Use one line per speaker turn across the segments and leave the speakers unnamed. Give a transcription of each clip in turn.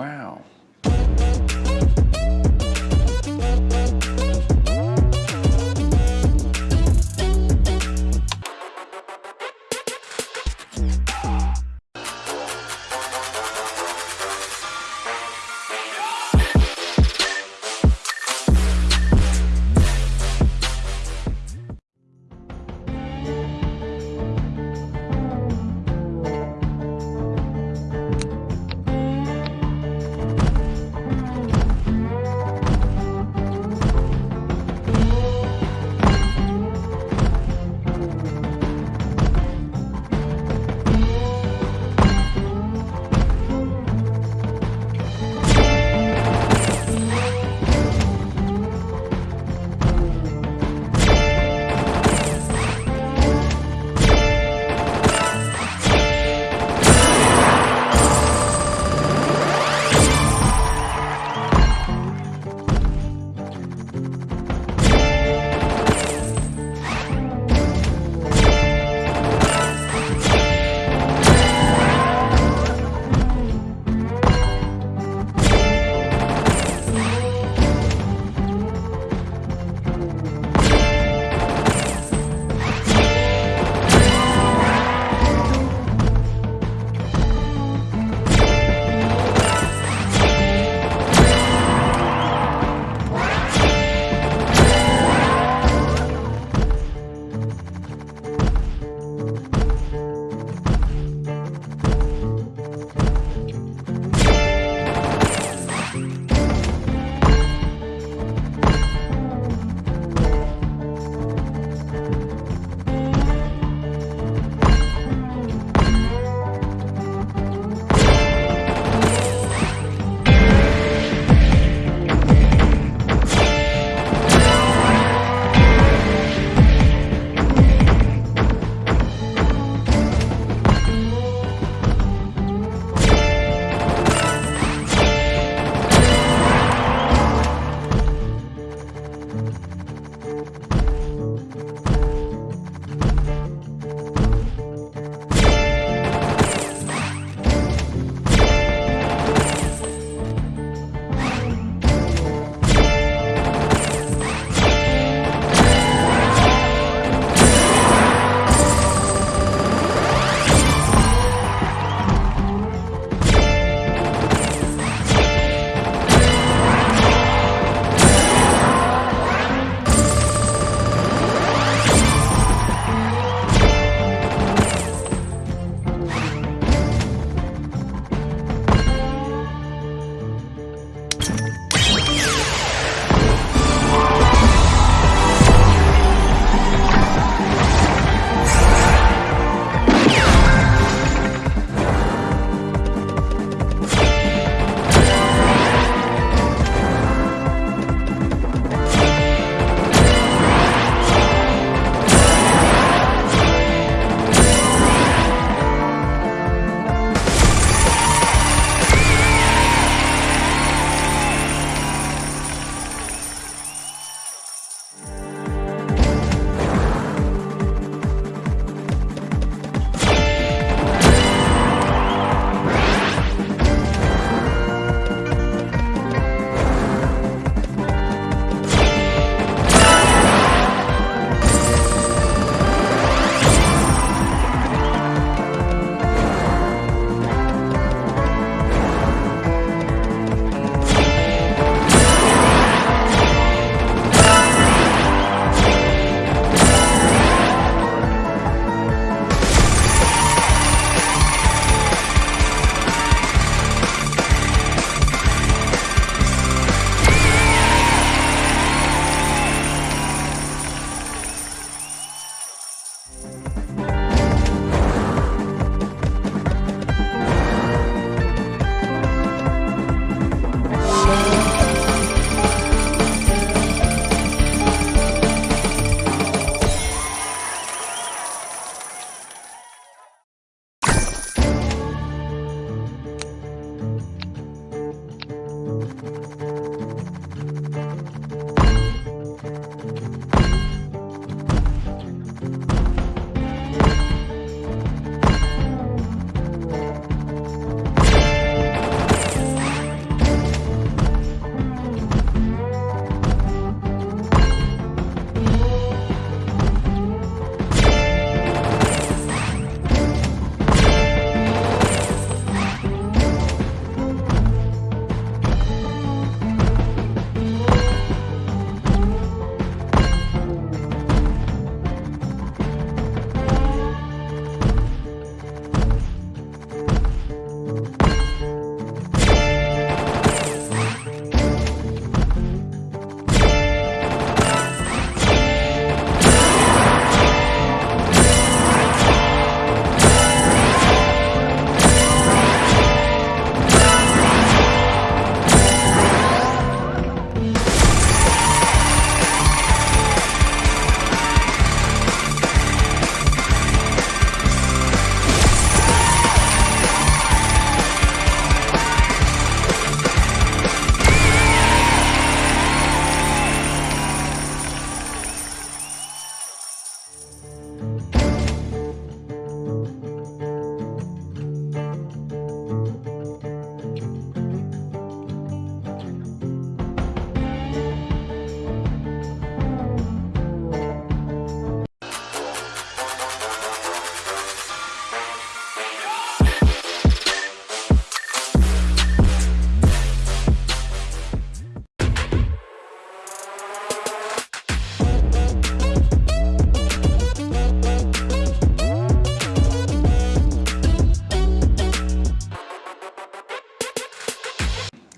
Wow.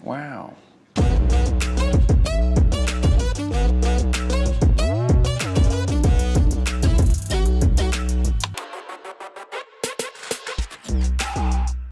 Wow.